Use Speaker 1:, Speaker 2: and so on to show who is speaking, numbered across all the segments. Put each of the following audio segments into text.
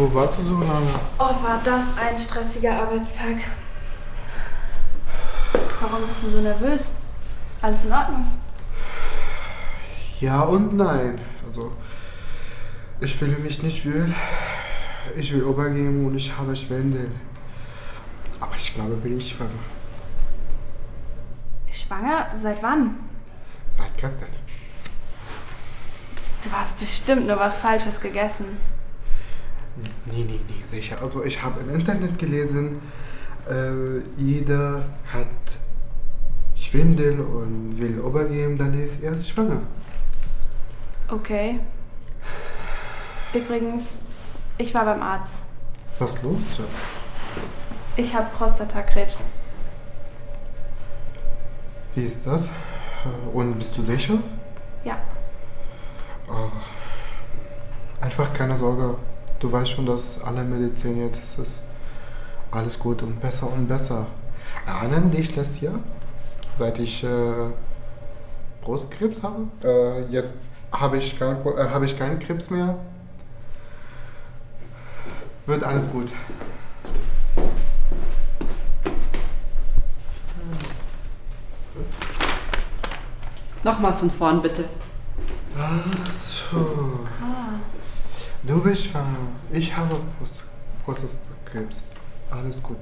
Speaker 1: Wo warst du so lange?
Speaker 2: Oh, war das ein stressiger Arbeitstag. Warum bist du so nervös? Alles in Ordnung?
Speaker 1: Ja und nein. Also, ich fühle mich nicht wohl. Ich will übergeben und ich habe Schwindel. Aber ich glaube, bin ich schwanger.
Speaker 2: Schwanger? Seit wann?
Speaker 1: Seit gestern.
Speaker 2: Du hast bestimmt nur was Falsches gegessen.
Speaker 1: Nee, nee, nee, sicher. Also ich habe im Internet gelesen, äh, jeder hat Schwindel und will übergeben, dann ist er schwanger.
Speaker 2: Okay. Übrigens, ich war beim Arzt.
Speaker 1: Was los, Schatz?
Speaker 2: Ich habe Prostatakrebs.
Speaker 1: Wie ist das? Und bist du sicher?
Speaker 2: Ja.
Speaker 1: Ah, Einfach keine Sorge. Du weißt schon, dass alle Medizin jetzt es ist alles gut und besser und besser. Erinnern dich letztes Jahr, seit ich äh, Brustkrebs habe? Äh, jetzt habe ich, kein, äh, habe ich keinen Krebs mehr. Wird alles gut.
Speaker 3: Nochmal von vorn, bitte.
Speaker 1: Ach so. Du. Ich habe Brust, Brustkrebs. Alles gut.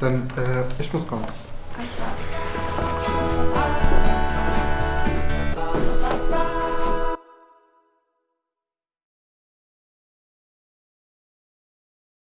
Speaker 1: Dann, äh, ich muss kommen.
Speaker 2: Klar.